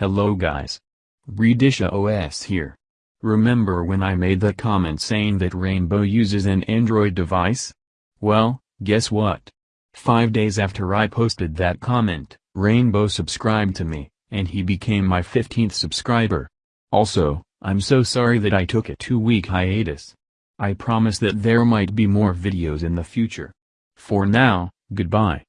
Hello guys. Redisha OS here. Remember when I made that comment saying that Rainbow uses an Android device? Well, guess what? Five days after I posted that comment, Rainbow subscribed to me, and he became my 15th subscriber. Also, I'm so sorry that I took a two-week hiatus. I promise that there might be more videos in the future. For now, goodbye.